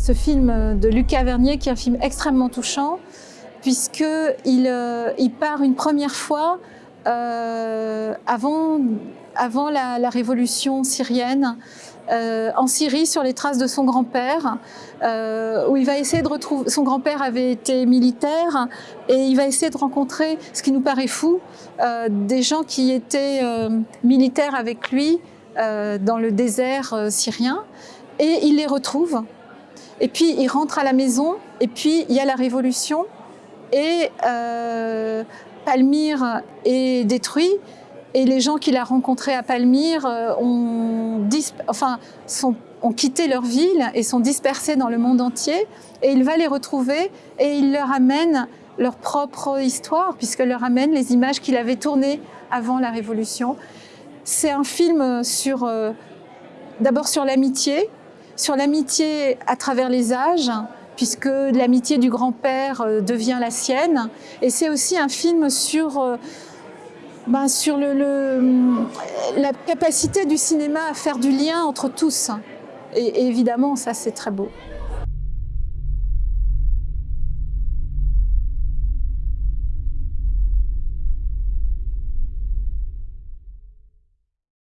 ce film de Lucas Vernier, qui est un film extrêmement touchant, puisqu'il euh, il part une première fois euh, avant, la, révolution syrienne, euh, en Syrie sur les traces de son grand-père, où il va essayer de retrouver. Son grand-père avait été militaire et il va essayer de rencontrer, ce qui nous paraît fou, des gens qui étaient militaires avec lui dans le désert syrien et il les retrouve. Et puis il rentre à la maison et puis il y a la révolution et euh, Palmyre est détruit et les gens qu'il a rencontrés à Palmyre euh, ont, quitté leur ville et sont dispersés dans le monde entier. Et il va les retrouver et il leur amène leur propre histoire, puisqu'il leur amène les images qu'il avait tournées avant la Révolution. C'est un film sur, euh, d'abord sur l'amitié, sur l'amitié à travers les âges, puisque l'amitié du grand-père euh, devient la sienne. Et c'est aussi un film sur... Euh, ben, la capacité du cinéma à faire du lien entre tous. Et évidemment, ça c'est très beau.